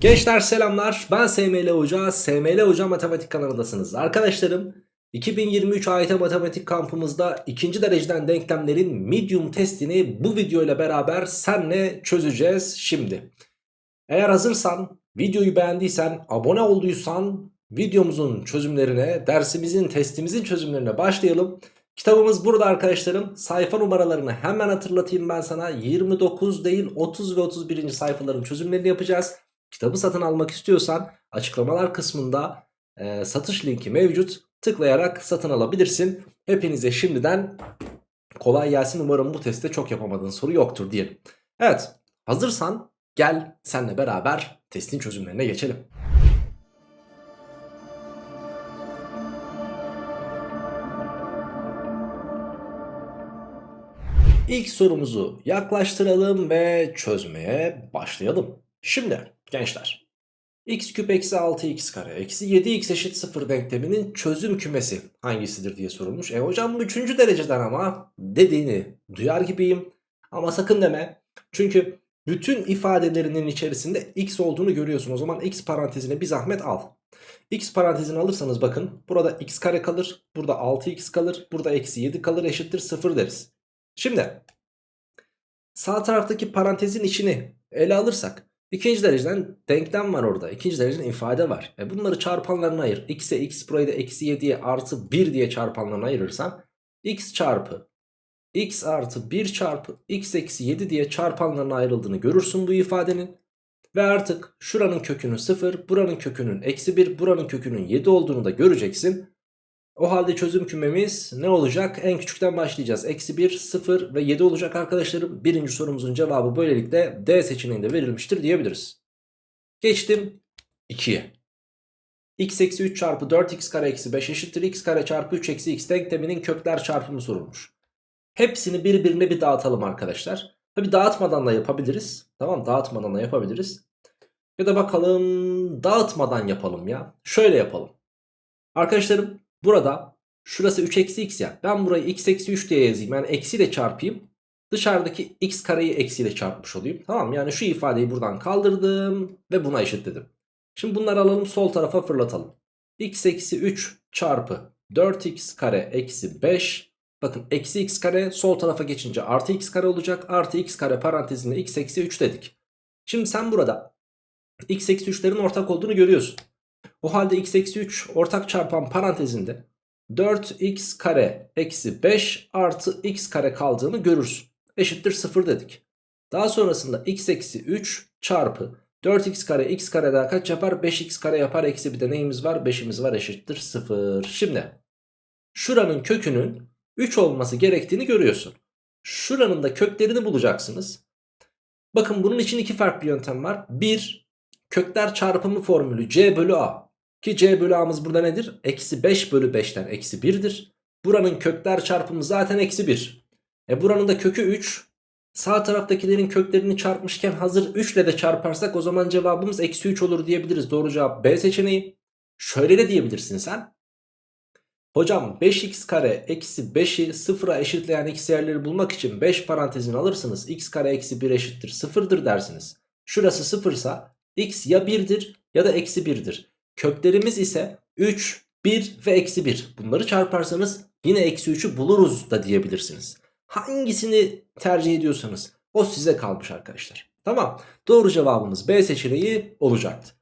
Gençler selamlar ben SML Hoca, SML Hoca Matematik kanalındasınız. Arkadaşlarım 2023 AYT Matematik kampımızda ikinci dereceden denklemlerin medium testini bu video ile beraber senle çözeceğiz şimdi. Eğer hazırsan, videoyu beğendiysen, abone olduysan videomuzun çözümlerine, dersimizin, testimizin çözümlerine başlayalım. Kitabımız burada arkadaşlarım. Sayfa numaralarını hemen hatırlatayım ben sana. 29 değil 30 ve 31. sayfaların çözümlerini yapacağız. Kitabı satın almak istiyorsan açıklamalar kısmında e, satış linki mevcut. Tıklayarak satın alabilirsin. Hepinize şimdiden kolay gelsin. Umarım bu testte çok yapamadığın soru yoktur diyelim. Evet hazırsan gel senle beraber testin çözümlerine geçelim. İlk sorumuzu yaklaştıralım ve çözmeye başlayalım. Şimdi gençler x küp eksi 6x kare eksi 7x eşit 0 denkleminin çözüm kümesi hangisidir diye sorulmuş. E hocam bu 3. dereceden ama dediğini duyar gibiyim ama sakın deme. Çünkü bütün ifadelerinin içerisinde x olduğunu görüyorsun. O zaman x parantezine bir zahmet al. x parantezini alırsanız bakın burada x kare kalır. Burada 6x kalır. Burada eksi 7 kalır eşittir 0 deriz. Şimdi sağ taraftaki parantezin içini ele alırsak ikinci dereceden denklem var orada. İkinci dereceden ifade var. E bunları çarpanlarına ayır. x'e x burayı da eksi 7'ye artı 1 diye çarpanlarına ayırırsan x çarpı x artı 1 çarpı x eksi 7 diye çarpanlarına ayrıldığını görürsün bu ifadenin. Ve artık şuranın kökünün 0, buranın kökünün eksi 1, buranın kökünün 7 olduğunu da göreceksin. O halde çözüm kümemiz ne olacak? En küçükten başlayacağız. Eksi 1, 0 ve 7 olacak arkadaşlarım. Birinci sorumuzun cevabı böylelikle D seçeneğinde verilmiştir diyebiliriz. Geçtim 2'ye. x eksi 3 çarpı 4x kare eksi 5 eşittir x kare çarpı 3 eksi x denkleminin kökler çarpımı sorulmuş. Hepsini birbirine bir dağıtalım arkadaşlar. Tabi dağıtmadan da yapabiliriz. Tamam dağıtmadan da yapabiliriz. Ya da bakalım dağıtmadan yapalım ya. Şöyle yapalım. Arkadaşlarım Burada şurası 3 eksi x ya. Ben burayı x eksi 3 diye yazayım. Yani eksiyle çarpayım. Dışarıdaki x kareyi eksiyle çarpmış olayım. Tamam yani şu ifadeyi buradan kaldırdım ve buna eşitledim. Şimdi bunları alalım sol tarafa fırlatalım. x eksi 3 çarpı 4x kare eksi 5. Bakın eksi x kare sol tarafa geçince artı x kare olacak. Artı x kare parantezinde x eksi 3 dedik. Şimdi sen burada x eksi 3'lerin ortak olduğunu görüyorsun. O halde x eksi 3 ortak çarpan parantezinde 4x kare eksi 5 artı x kare kaldığını görürsün. Eşittir 0 dedik. Daha sonrasında x eksi 3 çarpı 4x kare x kare daha kaç yapar? 5x kare yapar. Eksi bir de neyimiz var? 5'imiz var eşittir 0. Şimdi şuranın kökünün 3 olması gerektiğini görüyorsun. Şuranın da köklerini bulacaksınız. Bakın bunun için iki farklı yöntem var. Bir kökler çarpımı formülü c bölü a. Ki c bölü a'mız burada nedir? Eksi 5 bölü 5'ten eksi 1'dir. Buranın kökler çarpımı zaten eksi 1. E buranın da kökü 3. Sağ taraftakilerin köklerini çarpmışken hazır 3 ile de çarparsak o zaman cevabımız eksi 3 olur diyebiliriz. Doğru cevap B seçeneği. Şöyle de diyebilirsin sen. Hocam 5x kare eksi 5'i sıfıra eşitleyen x yerleri bulmak için 5 parantezini alırsınız. x kare eksi 1 eşittir sıfırdır dersiniz. Şurası sıfırsa x ya 1'dir ya da eksi 1'dir. Köklerimiz ise 3, 1 ve eksi 1. Bunları çarparsanız yine eksi 3'ü buluruz da diyebilirsiniz. Hangisini tercih ediyorsanız o size kalmış arkadaşlar. Tamam doğru cevabımız B seçeneği olacaktı.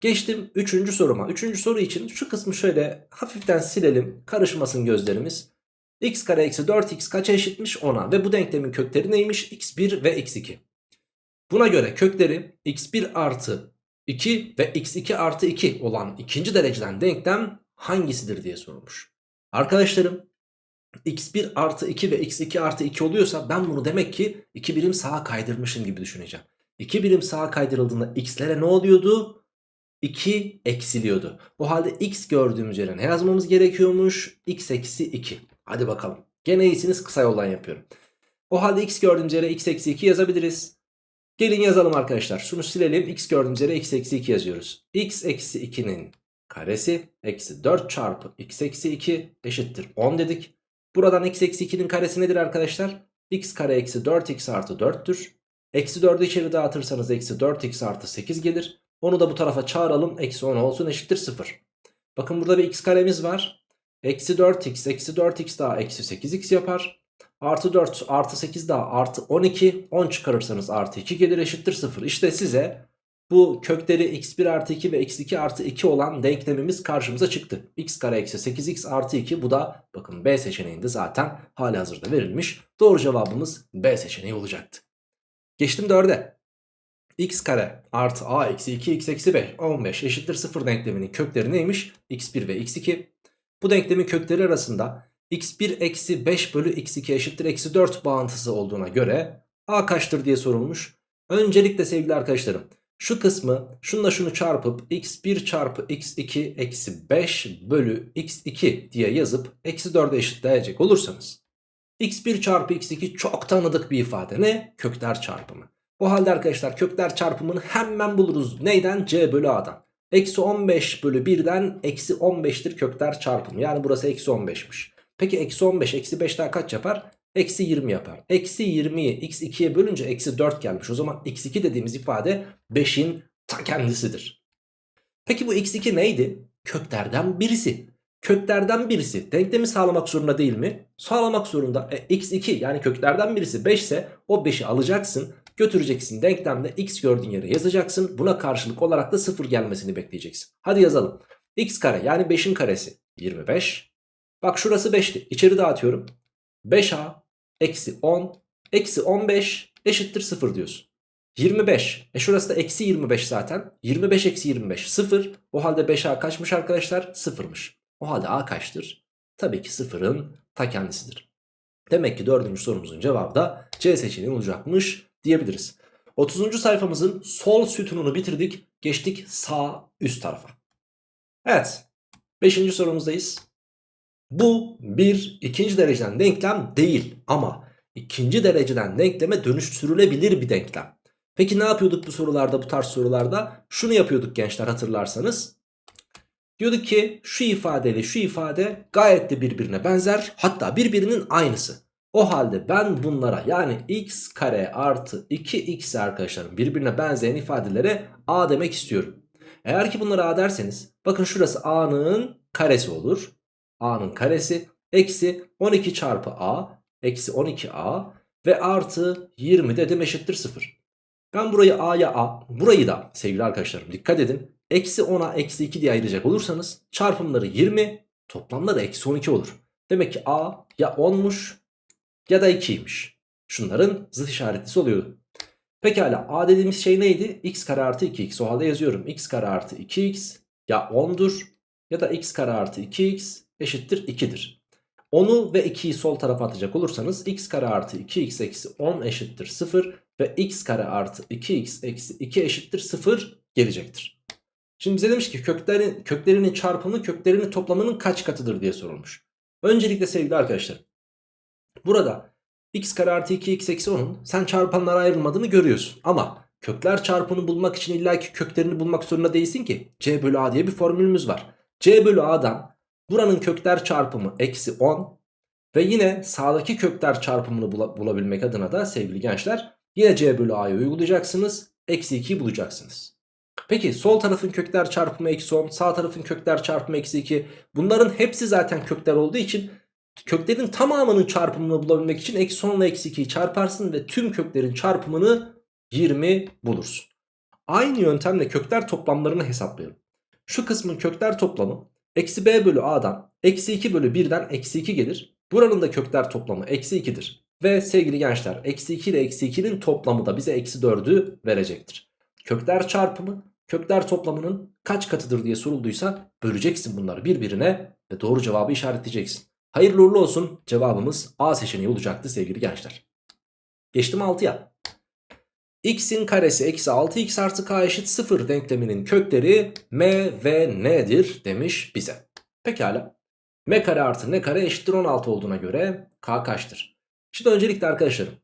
Geçtim 3. soruma. 3. soru için şu kısmı şöyle hafiften silelim. Karışmasın gözlerimiz. x kare eksi 4x kaça eşitmiş 10'a ve bu denklemin kökleri neymiş? x1 ve x2. Buna göre kökleri x1 artı 2 ve x2 artı 2 olan ikinci dereceden denklem hangisidir diye sorulmuş. Arkadaşlarım x1 artı 2 ve x2 artı 2 oluyorsa ben bunu demek ki 2 birim sağa kaydırmışım gibi düşüneceğim. 2 birim sağa kaydırıldığında x'lere ne oluyordu? 2 eksiliyordu. Bu halde x gördüğümüz yere ne yazmamız gerekiyormuş? x eksi 2. Hadi bakalım. Gene iyisiniz kısa yoldan yapıyorum. O halde x gördüğümüz yere x eksi 2 yazabiliriz. Gelin yazalım arkadaşlar. Şunu silelim. X gördüğümüz yere x eksi 2 yazıyoruz. x eksi 2'nin karesi eksi 4 çarpı x eksi 2 eşittir 10 dedik. Buradan x eksi 2'nin karesi nedir arkadaşlar? x kare eksi 4x artı 4'tür. Eksi 4'ü içeri dağıtırsanız eksi 4x artı 8 gelir. Onu da bu tarafa çağıralım. Eksi 10 olsun eşittir 0. Bakın burada bir x karemiz var. Eksi 4x eksi 4x daha eksi 8x yapar. Artı 4 artı 8 daha artı 12. 10 çıkarırsanız artı 2 gelir eşittir 0. İşte size bu kökleri x1 artı 2 ve x2 artı 2 olan denklemimiz karşımıza çıktı. x kare eksi 8x artı 2 bu da bakın B seçeneğinde zaten hali hazırda verilmiş. Doğru cevabımız B seçeneği olacaktı. Geçtim 4'e. x kare artı a eksi 2 x eksi 5 15 eşittir 0 denkleminin kökleri neymiş? x1 ve x2. Bu denklemin kökleri arasında x1 eksi 5 bölü x2 eşittir eksi 4 bağıntısı olduğuna göre a kaçtır diye sorulmuş. Öncelikle sevgili arkadaşlarım şu kısmı şunla şunu çarpıp x1 çarpı x2 eksi 5 bölü x2 diye yazıp eksi 4'e eşitleyecek olursanız x1 çarpı x2 çok tanıdık bir ifade ne? Kökler çarpımı. O halde arkadaşlar kökler çarpımını hemen buluruz. Neyden? c bölü a'dan. Eksi 15 bölü 1'den eksi 15'tir kökler çarpımı. Yani burası eksi 15'miş. Peki eksi 15 eksi 5 daha kaç yapar? Eksi 20 yapar. Eksi 20'yi x2'ye bölünce eksi 4 gelmiş. O zaman x2 dediğimiz ifade 5'in ta kendisidir. Peki bu x2 neydi? Köklerden birisi. Köklerden birisi denklemi sağlamak zorunda değil mi? Sağlamak zorunda. E, x2 yani köklerden birisi 5 ise o 5'i alacaksın. Götüreceksin denklemde x gördüğün yere yazacaksın. Buna karşılık olarak da 0 gelmesini bekleyeceksin. Hadi yazalım. x kare yani 5'in karesi 25. Bak şurası 5'ti. İçeri dağıtıyorum. 5a eksi 10 eksi 15 eşittir 0 diyorsun. 25. E şurası da eksi 25 zaten. 25 eksi 25 0. O halde 5a kaçmış arkadaşlar? 0'mış. O halde a kaçtır? Tabii ki 0'ın ta kendisidir. Demek ki dördüncü sorumuzun cevabı da C seçeneği olacakmış diyebiliriz. 30. sayfamızın sol sütununu bitirdik. Geçtik sağ üst tarafa. Evet. 5. sorumuzdayız. Bu bir ikinci dereceden denklem değil ama ikinci dereceden denkleme dönüştürülebilir bir denklem. Peki ne yapıyorduk bu sorularda bu tarz sorularda? Şunu yapıyorduk gençler hatırlarsanız. Diyorduk ki şu ifadeyle şu ifade gayet de birbirine benzer hatta birbirinin aynısı. O halde ben bunlara yani x kare artı 2x arkadaşlarım birbirine benzeyen ifadelere a demek istiyorum. Eğer ki bunlara a derseniz bakın şurası a'nın karesi olur a'nın karesi eksi 12 çarpı a eksi 12a ve artı 20 dedim eşittir 0. Ben burayı a'ya a burayı da sevgili arkadaşlarım dikkat edin eksi 10'a eksi 2 diye ayıracak olursanız çarpımları 20 toplamları eksi 12 olur. Demek ki a ya 10'muş ya da 2'ymiş. Şunların zıt işaretlisi oluyordu. Pekala a dediğimiz şey neydi? x kare artı 2x o halde yazıyorum. x kare artı 2x ya 10'dur ya da x kare artı 2x eşittir 2'dir. 10'u ve 2'yi sol tarafa atacak olursanız x kare artı 2x eksi 10 eşittir 0 ve x kare artı 2x eksi 2 eşittir 0 gelecektir. Şimdi bize demiş ki köklerin, köklerinin çarpımı köklerinin toplamının kaç katıdır diye sorulmuş. Öncelikle sevgili arkadaşlar burada x kare artı 2x eksi 10'un sen çarpanlara ayrılmadığını görüyorsun. Ama kökler çarpımını bulmak için illaki köklerini bulmak zorunda değilsin ki. c bölü a diye bir formülümüz var. c bölü a'dan Buranın kökler çarpımı eksi 10 ve yine sağdaki kökler çarpımını bulabilmek adına da sevgili gençler yine c bölü a'yı uygulayacaksınız. Eksi 2'yi bulacaksınız. Peki sol tarafın kökler çarpımı eksi 10 sağ tarafın kökler çarpımı eksi 2 bunların hepsi zaten kökler olduğu için köklerin tamamının çarpımını bulabilmek için eksi 10 ile eksi 2'yi çarparsın ve tüm köklerin çarpımını 20 bulursun. Aynı yöntemle kökler toplamlarını hesaplayalım. Şu kısmın kökler toplamı Eksi b bölü a'dan eksi 2 bölü 1'den eksi 2 gelir. Buranın da kökler toplamı eksi 2'dir. Ve sevgili gençler eksi 2 ile eksi 2'nin toplamı da bize eksi 4'ü verecektir. Kökler çarpımı kökler toplamının kaç katıdır diye sorulduysa böleceksin bunları birbirine ve doğru cevabı işaretleyeceksin. Hayırlı uğurlu olsun cevabımız A seçeneği olacaktı sevgili gençler. Geçtim 6'ya x'in karesi eksi 6x artı k eşit 0 denkleminin kökleri m ve n'dir demiş bize. Pekala. m kare artı n kare eşittir 16 olduğuna göre k kaçtır? Şimdi öncelikle arkadaşlarım.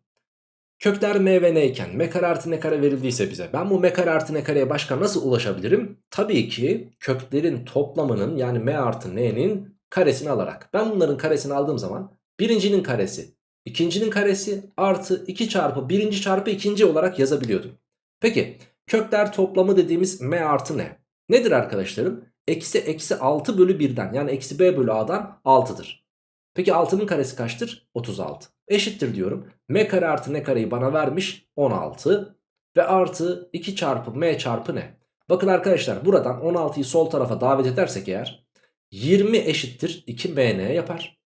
Kökler m ve n iken m kare artı n kare verildiyse bize ben bu m kare artı n kareye başka nasıl ulaşabilirim? Tabii ki köklerin toplamının yani m artı n'nin karesini alarak. Ben bunların karesini aldığım zaman birincinin karesi İkincinin karesi artı 2 çarpı birinci çarpı ikinci olarak yazabiliyordum. Peki Kökler toplamı dediğimiz m artı n. Nedir arkadaşlarım? Eksi eksi 6 bölü 1'den yani eksi b bölü a'dan 6'dır. Peki 6'nın karesi kaçtır? 36. Eşittir diyorum. m kare artı n kareyi bana vermiş 16. Ve artı 2 çarpı m çarpı n. Bakın arkadaşlar buradan 16'yı sol tarafa davet edersek eğer 20 eşittir 2mn yapar.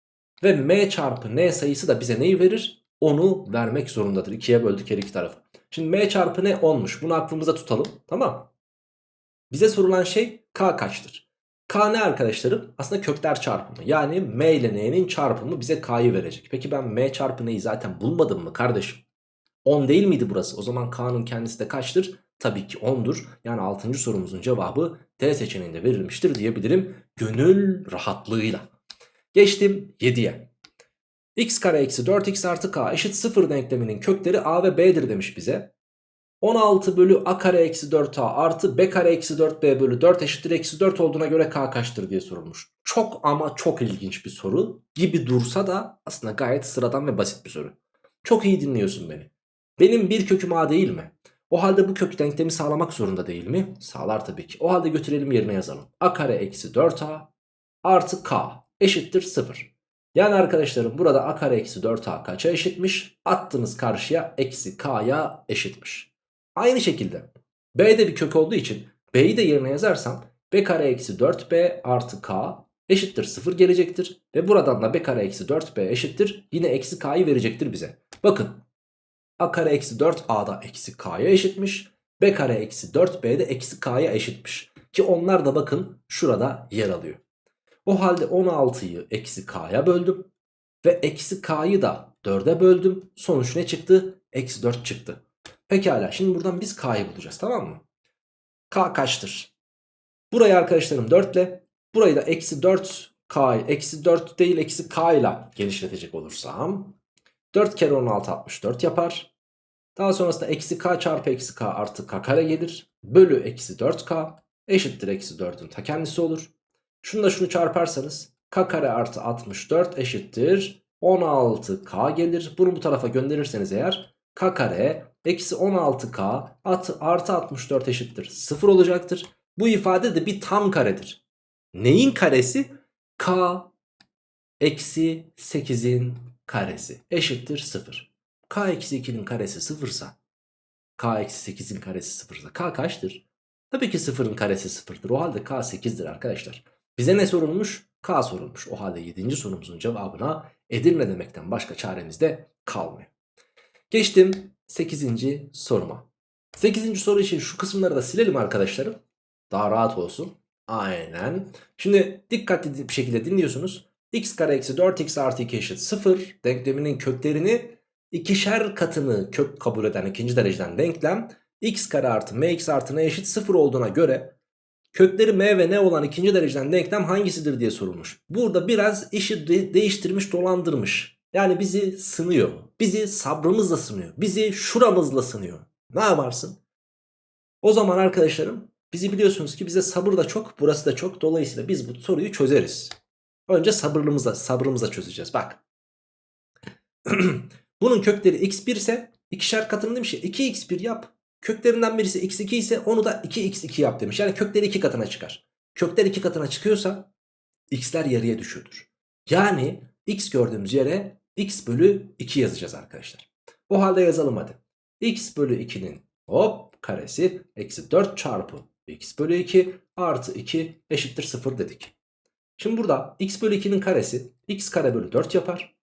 Ve m çarpı n sayısı da bize neyi verir? Onu vermek zorundadır. 2'ye böldük her iki tarafı. Şimdi m çarpı n 10'muş. Bunu aklımıza tutalım. Tamam. Bize sorulan şey k kaçtır? K ne arkadaşlarım? Aslında kökler çarpımı. Yani m ile n'nin çarpımı bize k'yı verecek. Peki ben m çarpı n'yi zaten bulmadım mı kardeşim? 10 değil miydi burası? O zaman k'nın kendisi de kaçtır? Tabii ki 10'dur. Yani 6. sorumuzun cevabı D seçeneğinde verilmiştir diyebilirim. Gönül rahatlığıyla. Geçtim 7'ye. x kare eksi 4x artı k eşit 0 denkleminin kökleri a ve b'dir demiş bize. 16 bölü a kare eksi 4a artı b kare eksi 4b bölü 4 eşittir eksi 4 olduğuna göre k kaçtır diye sorulmuş. Çok ama çok ilginç bir soru gibi dursa da aslında gayet sıradan ve basit bir soru. Çok iyi dinliyorsun beni. Benim bir köküm a değil mi? O halde bu kök denklemi sağlamak zorunda değil mi? Sağlar tabii ki. O halde götürelim yerine yazalım. a kare eksi 4a artı k eşittir 0. Yani arkadaşlarım burada a kare eksi 4a kaça eşitmiş? Attığınız karşıya eksi k'ya eşitmiş. Aynı şekilde b'de bir kök olduğu için b'yi de yerine yazarsam b kare eksi 4b artı k eşittir 0 gelecektir. Ve buradan da b kare eksi 4b eşittir yine eksi k'yı verecektir bize. Bakın a kare eksi 4a da eksi k'ya eşitmiş. b kare eksi 4b de eksi k'ya eşitmiş. Ki onlar da bakın şurada yer alıyor. O halde 16'yı eksi k'ya böldüm. Ve eksi k'yı da 4'e böldüm. Sonuç ne çıktı? Eksi 4 çıktı. Pekala şimdi buradan biz k'yı bulacağız tamam mı? k kaçtır? Burayı arkadaşlarım 4 ile burayı da eksi 4 k eksi 4 değil eksi k ile genişletecek olursam 4 kere 16 64 yapar. Daha sonrasında eksi k çarpı eksi k artı k kare gelir. Bölü eksi 4k eşittir eksi 4'ün ta kendisi olur. Şunu da şunu çarparsanız k kare artı 64 eşittir 16k gelir. Bunu bu tarafa gönderirseniz eğer k kare eksi 16k artı, artı 64 eşittir 0 olacaktır. Bu ifade de bir tam karedir. Neyin karesi? k eksi 8'in karesi eşittir 0. k eksi 2'nin karesi 0 sa k eksi 8'in karesi 0 sa k kaçtır? Tabii ki 0'ın karesi 0'dır. O halde k 8'dir arkadaşlar. Bize ne sorulmuş? K sorulmuş. O halde 7. sorumuzun cevabına Edirne demekten başka çaremiz de kalmıyor. Geçtim 8. soruma. 8. soru için şu kısımları da silelim arkadaşlarım. Daha rahat olsun. Aynen. Şimdi dikkatli bir şekilde dinliyorsunuz. x kare eksi 4x artı 2 eşit 0 denkleminin köklerini ikişer katını kök kabul eden ikinci dereceden denklem x kare artı mx artı n eşit 0 olduğuna göre kökleri m ve n olan ikinci dereceden denklem hangisidir diye sorulmuş. Burada biraz işi de değiştirmiş dolandırmış. Yani bizi sınıyor. Bizi sabrımızla sınıyor. Bizi şuramızla sınıyor. Ne yaparsın? O zaman arkadaşlarım bizi biliyorsunuz ki bize sabır da çok burası da çok. Dolayısıyla biz bu soruyu çözeriz. Önce sabırlımızla, sabrımızla çözeceğiz. Bak. Bunun kökleri x1 ise ikişer katını demiş ya 2x1 yap. Köklerinden birisi x2 ise onu da 2x2 yap demiş. Yani kökleri 2 katına çıkar. Kökler 2 katına çıkıyorsa x'ler yarıya düşüyordur. Yani x gördüğümüz yere x bölü 2 yazacağız arkadaşlar. O halde yazalım hadi. x bölü 2'nin hop karesi eksi 4 çarpı x bölü 2 artı 2 eşittir 0 dedik. Şimdi burada x bölü 2'nin karesi x kare bölü 4 yapar.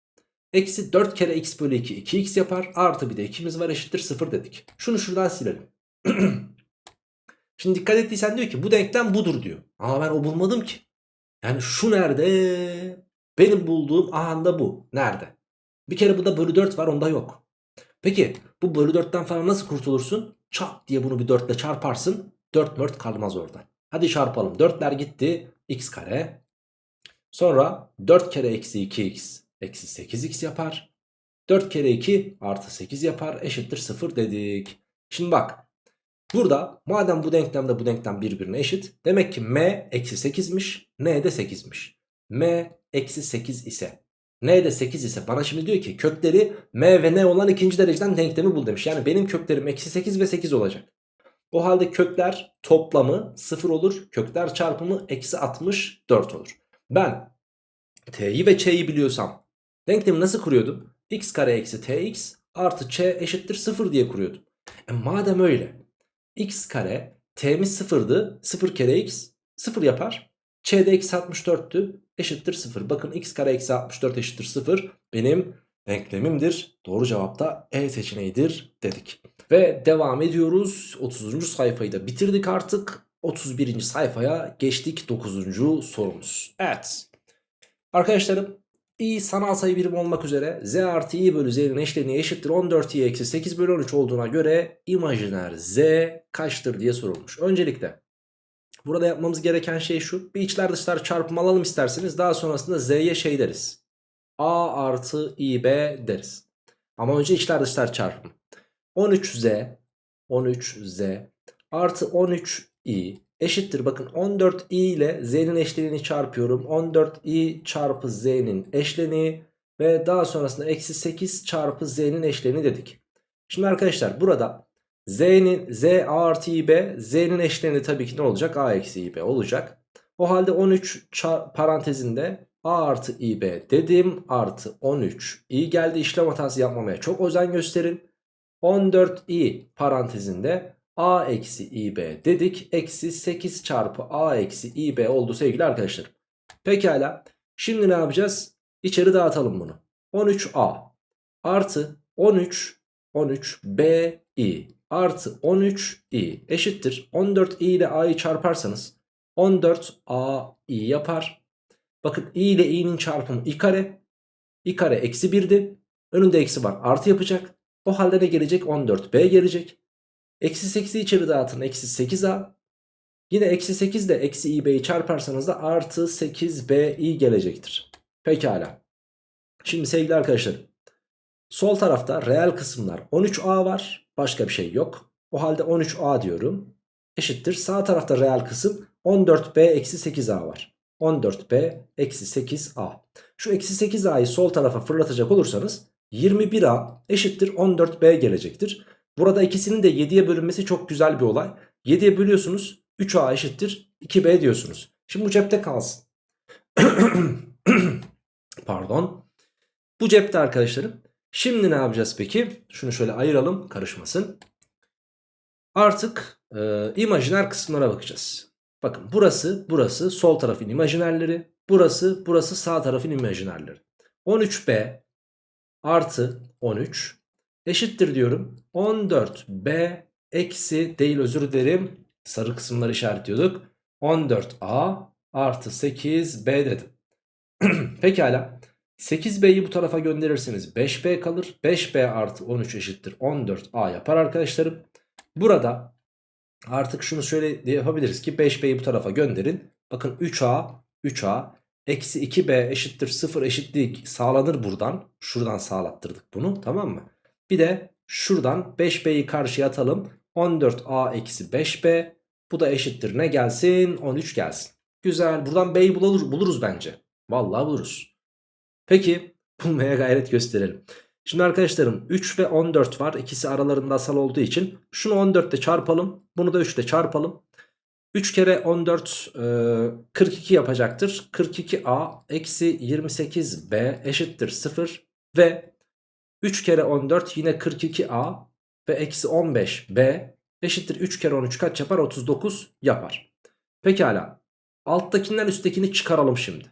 Eksi 4 kere x bölü 2 2x yapar. Artı bir de 2'miz var eşittir 0 dedik. Şunu şuradan silelim. Şimdi dikkat ettiysen diyor ki bu denklem budur diyor. Ama ben o bulmadım ki. Yani şu nerede? Benim bulduğum ahanda bu. Nerede? Bir kere burada bölü 4 var onda yok. Peki bu bölü 4'ten falan nasıl kurtulursun? Çat diye bunu bir 4 ile çarparsın. 4 4 kalmaz orada. Hadi çarpalım. 4'ler gitti. x kare. Sonra 4 kere eksi 2x eksi 8x yapar. 4 kere 2 artı 8 yapar eşittir 0 dedik. Şimdi bak burada madem bu denklemde bu denklem birbirine eşit. Demek ki m eksi 8'miş n de 8'miş. m eksi 8 ise n de 8 ise bana şimdi diyor ki kökleri m ve n olan ikinci dereceden denklemi bul demiş. Yani benim köklerim eksi 8 ve 8 olacak. O halde kökler toplamı 0 olur. Kökler çarpımı eksi 64 olur. Ben t'yi ve ç'yi biliyorsam denklemi nasıl kuruyordum? x kare eksi tx artı ç eşittir 0 diye kuruyordum. E madem öyle x kare t'miz 0'dı 0 kere x 0 yapar. ç de eksi 64'tü eşittir 0. Bakın x kare eksi 64 eşittir 0 benim denklemimdir. Doğru cevap da E seçeneğidir dedik. Ve devam ediyoruz. 30. sayfayı da bitirdik artık. 31. sayfaya geçtik 9. sorumuz. Evet. Arkadaşlarım i sanal sayı birimi olmak üzere z artı i bölü z'nin eşleniği eşittir 14i eksi 8 bölü 13 olduğuna göre imajiner z kaçtır diye sorulmuş. Öncelikle burada yapmamız gereken şey şu. Bir içler dışlar çarpımı alalım isterseniz daha sonrasında z'ye şey deriz. a artı ib deriz. Ama önce içler dışlar çarpımı. 13z 13z artı 13i eşittir. Bakın 14i ile z'nin eşleniğini çarpıyorum. 14i çarpı z'nin eşleniği ve daha sonrasında eksi 8 çarpı z'nin eşleniği dedik. Şimdi arkadaşlar burada z'nin z a artı ib z'nin eşleniği tabii ki ne olacak? a eksi ib olacak. O halde 13 parantezinde a artı ib dedim artı 13 i geldi işlem hatası yapmamaya çok özen gösterin. 14i parantezinde a eksi ib dedik. Eksi 8 çarpı a eksi ib oldu sevgili arkadaşlar. Pekala. Şimdi ne yapacağız? İçeri dağıtalım bunu. 13a artı 13 13bi artı 13i eşittir. 14i ile a'yı çarparsanız 14ai yapar. Bakın i ile i'nin çarpımı i kare. i kare eksi 1'di. Önünde eksi var artı yapacak. O halde ne gelecek? 14b gelecek. Eksi 8'i içeri dağıtın. Eksi 8a. Yine eksi 8 de eksi i'b'yi çarparsanız da artı 8b'i gelecektir. Pekala. Şimdi sevgili arkadaşlar. Sol tarafta reel kısımlar 13a var. Başka bir şey yok. O halde 13a diyorum. Eşittir. Sağ tarafta reel kısım 14b eksi 8a var. 14b eksi 8a. Şu eksi 8a'yı sol tarafa fırlatacak olursanız 21a eşittir 14b gelecektir. Burada ikisinin de 7'ye bölünmesi çok güzel bir olay. 7'ye bölüyorsunuz 3a eşittir 2b diyorsunuz. Şimdi bu cepte kalsın. Pardon. Bu cepte arkadaşlarım. Şimdi ne yapacağız peki? Şunu şöyle ayıralım karışmasın. Artık e, imajiner kısımlara bakacağız. Bakın burası burası sol tarafın imajinerleri. Burası burası sağ tarafın imajinerleri. 13b artı 13 eşittir diyorum. 14b eksi değil özür dilerim. Sarı kısımları işaretliyorduk. 14a artı 8b dedim. Pekala. 8b'yi bu tarafa gönderirseniz 5b kalır. 5b artı 13 eşittir 14a yapar arkadaşlarım. Burada artık şunu şöyle yapabiliriz ki 5b'yi bu tarafa gönderin. Bakın 3a 3a Eksi 2b eşittir 0 eşitliği sağlanır buradan. Şuradan sağlattırdık bunu tamam mı? Bir de şuradan 5b'yi karşıya atalım. 14a eksi 5b. Bu da eşittir ne gelsin? 13 gelsin. Güzel buradan b'yi bulur, buluruz bence. Vallahi buluruz. Peki bulmaya gayret gösterelim. Şimdi arkadaşlarım 3 ve 14 var. İkisi aralarında asal olduğu için. Şunu 14 ile çarpalım. Bunu da 3 ile çarpalım. 3 kere 14 e, 42 yapacaktır. 42a eksi 28b eşittir 0 ve 3 kere 14 yine 42a ve eksi 15b eşittir 3 kere 13 kaç yapar? 39 yapar. Pekala alttakinden üsttekini çıkaralım şimdi.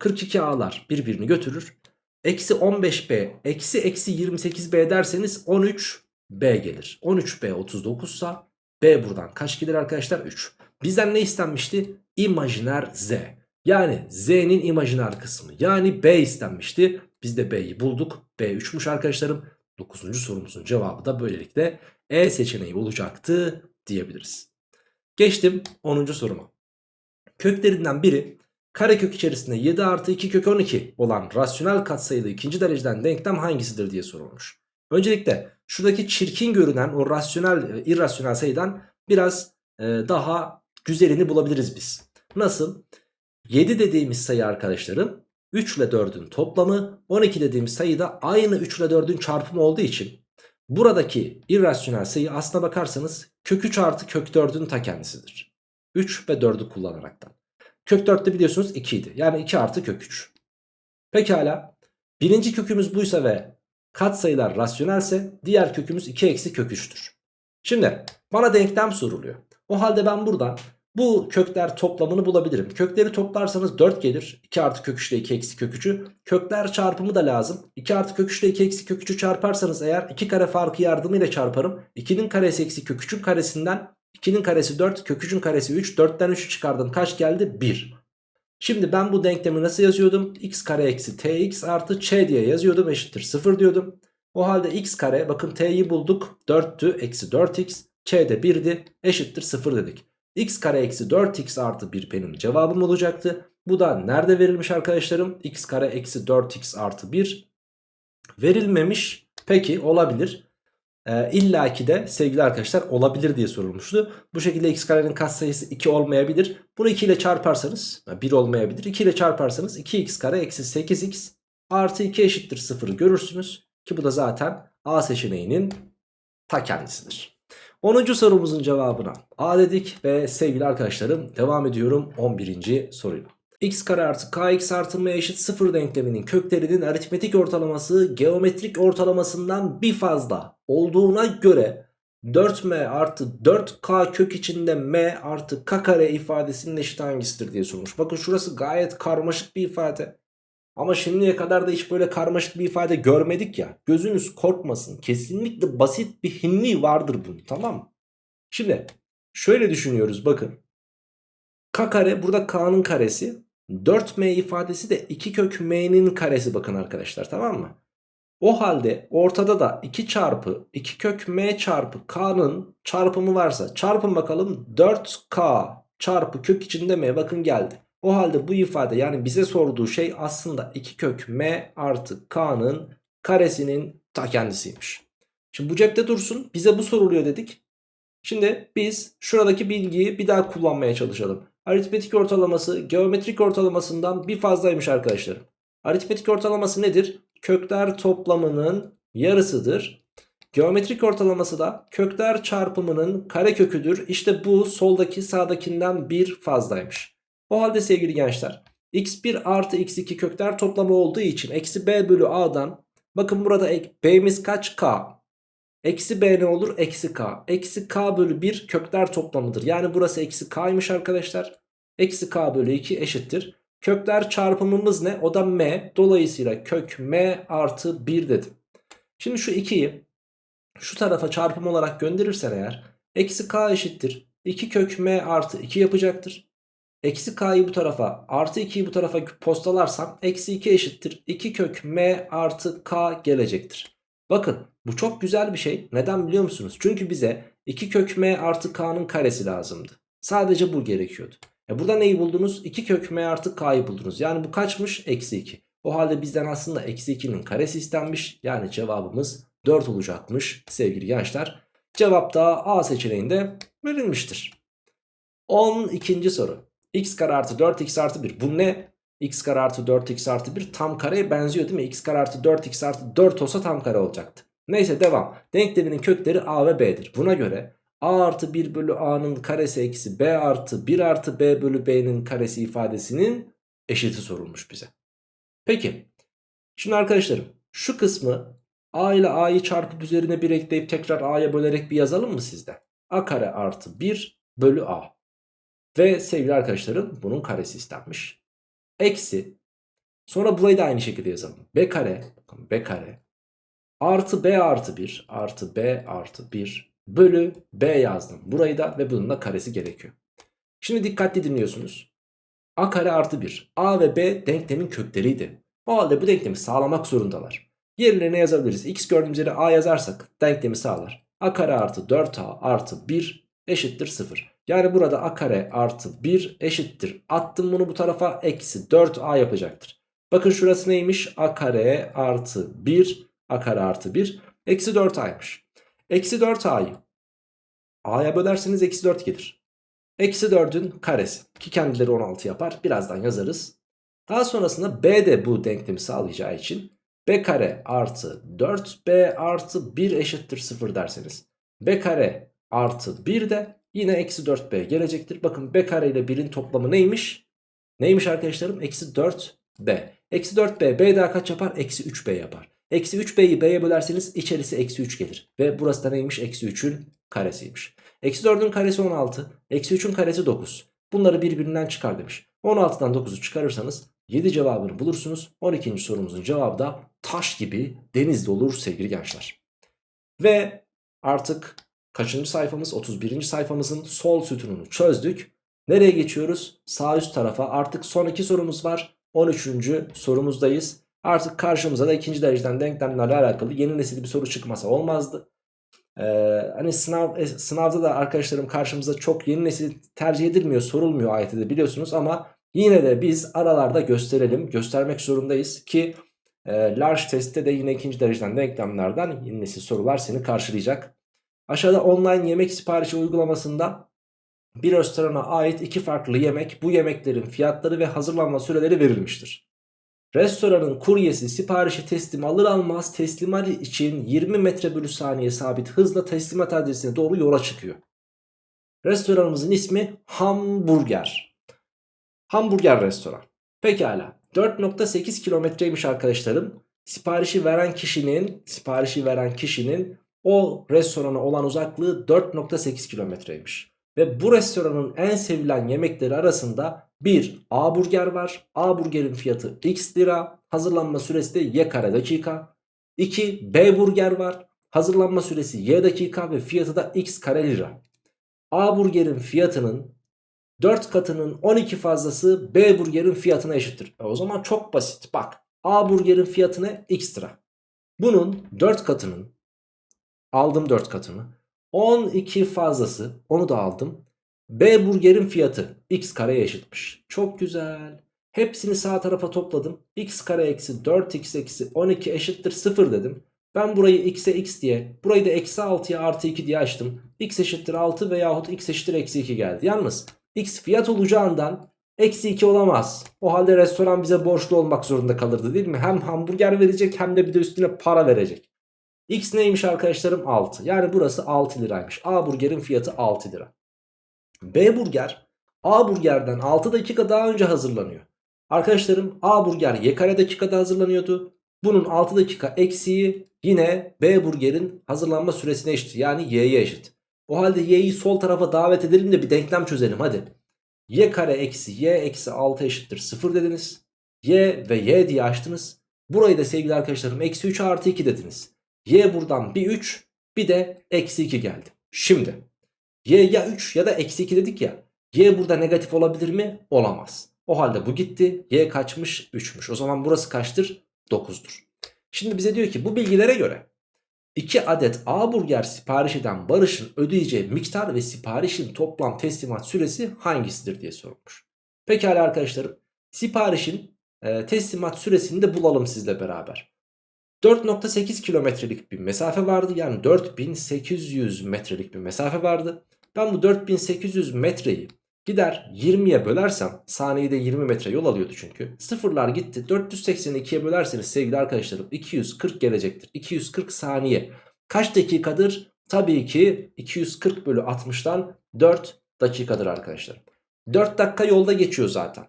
42a'lar birbirini götürür. Eksi 15b eksi eksi 28b derseniz 13b gelir. 13b 39 sa b buradan kaç gelir arkadaşlar? 3. Bizden ne istenmişti? İmajiner z. Yani z'nin imajiner kısmı. Yani b istenmişti. Biz de b'yi bulduk. b 3'müş arkadaşlarım. 9. sorumuzun cevabı da böylelikle E seçeneği olacaktı diyebiliriz. Geçtim 10. soruma. Köklerinden biri karekök içerisinde 7 artı 2 kök 12 olan rasyonel katsayılı ikinci dereceden denklem hangisidir diye sorulmuş. Öncelikle şuradaki çirkin görünen o rasyonel, e, irrasyonel sayıdan biraz e, daha güzelini bulabiliriz biz. Nasıl? 7 dediğimiz sayı arkadaşlarım 3 ile 4'ün toplamı 12 dediğimiz sayı da aynı 3 ile 4'ün çarpımı olduğu için buradaki irrasyonel sayı aslına bakarsanız kök 3 artı kök 4'ün ta kendisidir. 3 ve 4'ü kullanaraktan. Kök 4'te biliyorsunuz 2 idi. Yani 2 artı kök 3. Pekala. Birinci kökümüz buysa ve katsayılar rasyonelse diğer kökümüz 2 eksi kök 3'tür. Şimdi bana denklem soruluyor. O halde ben buradan bu kökler toplamını bulabilirim. Kökleri toplarsanız 4 gelir. 2 artı kök 3 ile 2 eksi kök 3'ü. Kökler çarpımı da lazım. 2 artı kök 3 ile 2 eksi kök 3'ü çarparsanız eğer 2 kare farkı yardımıyla çarparım. 2'nin karesi eksi kök 3'ün karesinden 2'nin karesi 4 kök 3'ün karesi 3. 4'ten 3'ü çıkardım. Kaç geldi? 1. Şimdi ben bu denklemi nasıl yazıyordum? x kare eksi tx artı ç diye yazıyordum eşittir 0 diyordum. O halde x kare bakın t'yi bulduk 4'tü eksi 4x ç de 1'di eşittir 0 dedik. X kare eksi 4x artı 1 benim cevabım olacaktı. Bu da nerede verilmiş arkadaşlarım? x kare eksi 4x artı 1 verilmemiş. Peki olabilir. Ee, İlla ki de sevgili arkadaşlar olabilir diye sorulmuştu. Bu şekilde x karenin katsayısı 2 olmayabilir. Bunu 2 ile çarparsanız 1 olmayabilir. 2 ile çarparsanız 2x kare eksi 8x artı 2 eşittir 0'ı görürsünüz. Ki bu da zaten A seçeneğinin ta kendisidir. 10. sorumuzun cevabına A dedik ve sevgili arkadaşlarım devam ediyorum 11. soruyla. x kare artı kx artı m eşit 0 denkleminin köklerinin aritmetik ortalaması geometrik ortalamasından bir fazla olduğuna göre 4m artı 4k kök içinde m artı k kare ifadesinin eşit hangisidir diye sormuş. Bakın şurası gayet karmaşık bir ifade. Ama şimdiye kadar da hiç böyle karmaşık bir ifade görmedik ya. Gözünüz korkmasın. Kesinlikle basit bir hinli vardır bunun tamam mı? Şimdi şöyle düşünüyoruz bakın. K kare burada K'nın karesi. 4M ifadesi de 2 kök M'nin karesi bakın arkadaşlar tamam mı? O halde ortada da 2 çarpı 2 kök M çarpı K'nın çarpımı varsa çarpın bakalım 4K çarpı kök içinde M bakın geldi. O halde bu ifade yani bize sorduğu şey aslında 2 kök m artı k'nın karesinin ta kendisiymiş. Şimdi bu cepte dursun bize bu soruluyor dedik. Şimdi biz şuradaki bilgiyi bir daha kullanmaya çalışalım. Aritmetik ortalaması geometrik ortalamasından bir fazlaymış arkadaşlarım. Aritmetik ortalaması nedir? Kökler toplamının yarısıdır. Geometrik ortalaması da kökler çarpımının kareköküdür. İşte bu soldaki sağdakinden bir fazlaymış. O halde sevgili gençler x1 artı x2 kökler toplamı olduğu için eksi b bölü a'dan bakın burada b'miz kaç? k. Eksi b ne olur? Eksi k. Eksi k bölü 1 kökler toplamıdır. Yani burası eksi k'ymış arkadaşlar. Eksi k bölü 2 eşittir. Kökler çarpımımız ne? O da m. Dolayısıyla kök m artı 1 dedim. Şimdi şu 2'yi şu tarafa çarpım olarak gönderirsen eğer eksi k eşittir. 2 kök m artı 2 yapacaktır Eksi k'yı bu tarafa artı 2'yi bu tarafa postalarsam eksi 2 eşittir 2 kök m artı k gelecektir. Bakın bu çok güzel bir şey. Neden biliyor musunuz? Çünkü bize 2 kök m artı k'nın karesi lazımdı. Sadece bu gerekiyordu. E burada neyi buldunuz? 2 kök m artı k'yı buldunuz. Yani bu kaçmış? Eksi 2. O halde bizden aslında eksi 2'nin karesi istenmiş. Yani cevabımız 4 olacakmış sevgili gençler. Cevap da A seçeneğinde verilmiştir. 12. soru x kare artı 4x artı 1 bu ne? x kare artı 4x artı 1 tam kareye benziyor değil mi? x kare artı 4x artı 4 olsa tam kare olacaktı. Neyse devam. Denkleminin kökleri a ve b'dir. Buna göre a artı 1 bölü a'nın karesi eksi b artı 1 artı b bölü b'nin karesi ifadesinin eşiti sorulmuş bize. Peki. Şimdi arkadaşlarım şu kısmı a ile a'yı çarpıp üzerine 1 ekleyip tekrar a'ya bölerek bir yazalım mı sizde? a kare artı 1 bölü a. Ve sevgili arkadaşlarım bunun karesi istenmiş. Eksi. Sonra burayı da aynı şekilde yazalım. B kare. B kare. Artı B artı 1. Artı B artı 1. Bölü B yazdım. Burayı da ve bunun da karesi gerekiyor. Şimdi dikkatli dinliyorsunuz. A kare artı 1. A ve B denklemin kökleriydi. O halde bu denklemi sağlamak zorundalar. Yerlerine yazabiliriz. X gördüğümüz yere A yazarsak denklemi sağlar. A kare artı 4A artı 1 eşittir 0. Yani burada a kare artı 1 eşittir. Attım bunu bu tarafa eksi 4a yapacaktır. Bakın şurası neymiş? a kare artı 1 a kare artı 1 eksi 4a'ymış. Eksi 4a'yı a'ya bölerseniz eksi 4 gelir. Eksi 4'ün karesi ki kendileri 16 yapar. Birazdan yazarız. Daha sonrasında b de bu denklemi sağlayacağı için b kare artı 4b artı 1 eşittir 0 derseniz b kare artı 1 de yine eksi 4b gelecektir. Bakın b kare ile 1'in toplamı neymiş? Neymiş arkadaşlarım? Eksi 4b. Eksi 4b b daha kaç yapar? Eksi 3b yapar. Eksi 3b'yi b'ye bölerseniz içerisi eksi 3 gelir. Ve burası da neymiş? Eksi 3'ün karesiymiş. Eksi 4'ün karesi 16. Eksi 3'ün karesi 9. Bunları birbirinden çıkar demiş. 16'dan 9'u çıkarırsanız 7 cevabını bulursunuz. 12. sorumuzun cevabı da taş gibi denizde olur sevgili gençler. Ve artık kaçıncı sayfamız? 31. sayfamızın sol sütununu çözdük. Nereye geçiyoruz? Sağ üst tarafa artık son iki sorumuz var. 13. sorumuzdayız. Artık karşımıza da ikinci dereceden denklemlerle alakalı yeni nesil bir soru çıkmasa olmazdı. Ee, hani sınav e, sınavda da arkadaşlarım karşımıza çok yeni nesil tercih edilmiyor, sorulmuyor AYT'de biliyorsunuz ama yine de biz aralarda gösterelim, göstermek zorundayız ki e, large testte de yine ikinci dereceden denklemlerden yeni nesil sorular seni karşılayacak. Aşağıda online yemek siparişi uygulamasında bir restorana ait iki farklı yemek, bu yemeklerin fiyatları ve hazırlanma süreleri verilmiştir. Restoranın kuryesi siparişi teslim alır almaz teslimat için 20 metre bölü saniye sabit hızla teslimat adresine doğru yola çıkıyor. Restoranımızın ismi Hamburger. Hamburger restoran. Pekala. 4.8 kilometreymiş arkadaşlarım. Siparişi veren kişinin, siparişi veren kişinin o restorana olan uzaklığı 4.8 kilometreymiş. Ve bu restoranın en sevilen yemekleri arasında bir A burger var. A burgerin fiyatı x lira. Hazırlanma süresi de y kare dakika. 2 B burger var. Hazırlanma süresi y dakika ve fiyatı da x kare lira. A burgerin fiyatının 4 katının 12 fazlası B burgerin fiyatına eşittir. E o zaman çok basit. Bak A burgerin fiyatına x lira. Bunun 4 katının aldım 4 katını. 12 fazlası onu da aldım. B burgerin fiyatı x kareye eşitmiş. Çok güzel. Hepsini sağ tarafa topladım. x kare eksi 4x eksi 12 eşittir 0 dedim. Ben burayı x'e x diye burayı da eksi 6'ya artı 2 diye açtım. x eşittir 6 veyahut x eşittir eksi 2 geldi. Yalnız x fiyat olacağından eksi 2 olamaz. O halde restoran bize borçlu olmak zorunda kalırdı değil mi? Hem hamburger verecek hem de bir de üstüne para verecek. X neymiş arkadaşlarım? 6. Yani burası 6 liraymış. A burgerin fiyatı 6 lira. B burger A burgerden 6 dakika daha önce hazırlanıyor. Arkadaşlarım A burger Y kare dakikada hazırlanıyordu. Bunun 6 dakika eksiği yine B burgerin hazırlanma süresine eşit. Yani Y'ye eşit. O halde Y'yi sol tarafa davet edelim de bir denklem çözelim hadi. Y kare eksi Y eksi 6 eşittir 0 dediniz. Y ve Y diye açtınız. Burayı da sevgili arkadaşlarım eksi 3 artı 2 dediniz. Y buradan bir 3 bir de eksi 2 geldi. Şimdi y ya 3 ya da eksi 2 dedik ya. Y burada negatif olabilir mi? Olamaz. O halde bu gitti. Y kaçmış? 3'müş. O zaman burası kaçtır? 9'dur. Şimdi bize diyor ki bu bilgilere göre 2 adet A burger sipariş eden Barış'ın ödeyeceği miktar ve siparişin toplam teslimat süresi hangisidir diye sorulmuş. Pekala arkadaşlarım siparişin e, teslimat süresini de bulalım sizle beraber. 4.8 kilometrelik bir mesafe vardı. Yani 4800 metrelik bir mesafe vardı. Ben bu 4800 metreyi gider 20'ye bölersem saniyede 20 metre yol alıyordu çünkü. Sıfırlar gitti. 482'ye bölerseniz sevgili arkadaşlarım 240 gelecektir. 240 saniye. Kaç dakikadır? Tabii ki 240 bölü 60'tan 4 dakikadır arkadaşlar. 4 dakika yolda geçiyor zaten.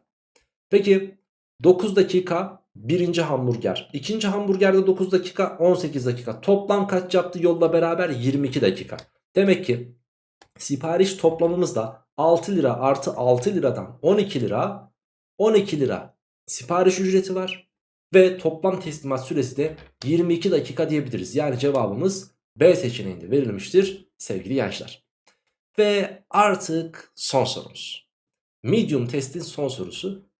Peki 9 dakika birinci hamburger. ikinci hamburgerde 9 dakika 18 dakika. Toplam kaç yaptı yolla beraber 22 dakika. Demek ki sipariş toplamımız da 6 lira artı 6 liradan 12 lira 12 lira sipariş ücreti var. Ve toplam teslimat süresi de 22 dakika diyebiliriz. Yani cevabımız B seçeneğinde verilmiştir sevgili gençler. Ve artık son sorumuz. Medium testin son sorusu.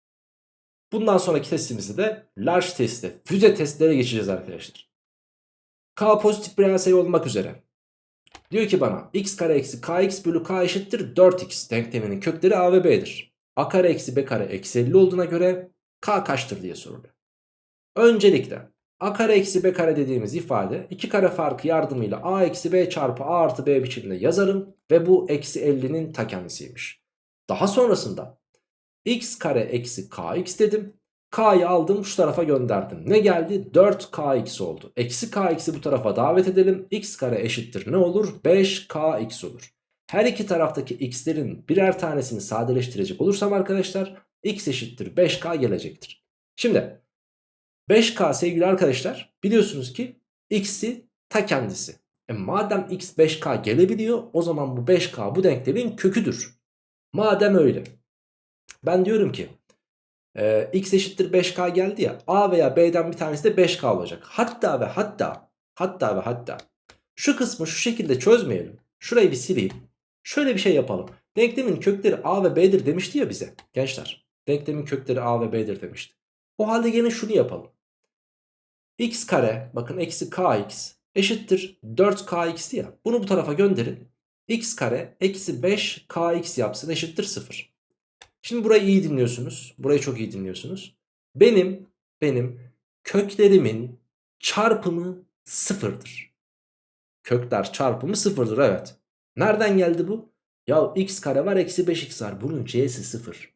Bundan sonraki testimizde de large testi, füze testlere geçeceğiz arkadaşlar. K pozitif bir sayı olmak üzere. Diyor ki bana x kare eksi kx bölü k eşittir 4x denkleminin kökleri a ve b'dir. a kare eksi b kare eksi 50 olduğuna göre k kaçtır diye soruluyor. Öncelikle a kare eksi b kare dediğimiz ifade iki kare farkı yardımıyla a eksi b çarpı a artı b biçiminde yazarım ve bu eksi 50'nin ta kendisiymiş. Daha sonrasında x kare eksi kx dedim. K'yı aldım şu tarafa gönderdim. Ne geldi? 4kx oldu. Eksi kx'i bu tarafa davet edelim. x kare eşittir ne olur? 5kx olur. Her iki taraftaki x'lerin birer tanesini sadeleştirecek olursam arkadaşlar x eşittir 5k gelecektir. Şimdi 5k sevgili arkadaşlar biliyorsunuz ki x'i ta kendisi. E madem x 5k gelebiliyor o zaman bu 5k bu denklemin köküdür. Madem öyle ben diyorum ki e, x eşittir 5k geldi ya a veya b'den bir tanesi de 5k olacak. Hatta ve hatta hatta ve hatta şu kısmı şu şekilde çözmeyelim. Şurayı bir sileyim. Şöyle bir şey yapalım. Denklemin kökleri a ve b'dir demişti ya bize gençler. Denklemin kökleri a ve b'dir demişti. O halde yine şunu yapalım. x kare bakın eksi kx eşittir 4kx ya. Bunu bu tarafa gönderin. x kare eksi 5kx yapsın eşittir 0. Şimdi burayı iyi dinliyorsunuz. Burayı çok iyi dinliyorsunuz. Benim benim köklerimin çarpımı sıfırdır. Kökler çarpımı sıfırdır evet. Nereden geldi bu? Ya x kare var eksi 5x var. Bunun c'si sıfır.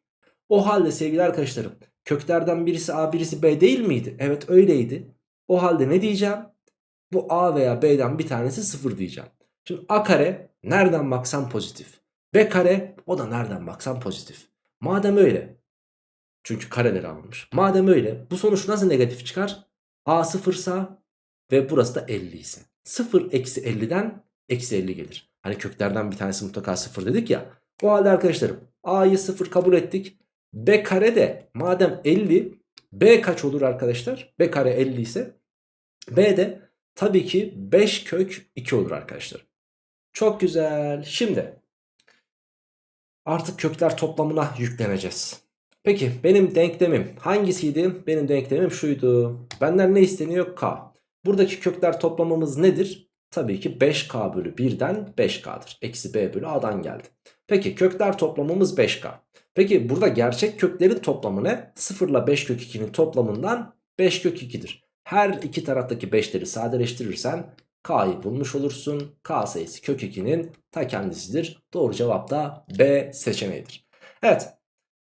O halde sevgili arkadaşlarım köklerden birisi a birisi b değil miydi? Evet öyleydi. O halde ne diyeceğim? Bu a veya b'den bir tanesi sıfır diyeceğim. Şimdi a kare nereden baksan pozitif. b kare o da nereden baksan pozitif. Madem öyle çünkü kareleri almış. Madem öyle bu sonuç nasıl negatif çıkar? A sıfırsa ve burası da 50 ise. 0 eksi 50'den eksi 50 gelir. Hani köklerden bir tanesi mutlaka 0 dedik ya. O halde arkadaşlarım A'yı 0 kabul ettik. B kare de madem 50 B kaç olur arkadaşlar? B kare 50 ise B de tabii ki 5 kök 2 olur arkadaşlar. Çok güzel. Şimdi artık kökler toplamına yükleneceğiz. Peki benim denklemim hangisiydi? Benim denklemim şuydu. Benden ne isteniyor? K. Buradaki kökler toplamımız nedir? Tabii ki 5K bölü 1'den 5K'dır. Eksi B bölü A'dan geldi. Peki kökler toplamımız 5K. Peki burada gerçek köklerin toplamı ne? 0 ile 5 kök 2'nin toplamından 5 kök 2'dir. Her iki taraftaki 5'leri sadeleştirirsen K'yı bulmuş olursun. K sayısı kök 2'nin ta kendisidir. Doğru cevap da B seçeneğidir. Evet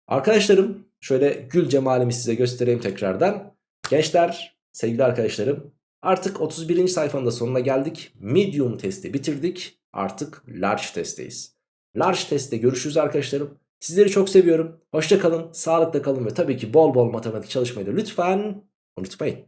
arkadaşlarım şöyle gül cemalimi size göstereyim tekrardan. Gençler sevgili arkadaşlarım artık 31. sayfanın da sonuna geldik. Medium testi bitirdik. Artık large testteyiz. Large testte görüşürüz arkadaşlarım. Sizleri çok seviyorum. Hoşça kalın, sağlıkla kalın ve tabii ki bol bol matematik çalışmayı da lütfen unutmayın.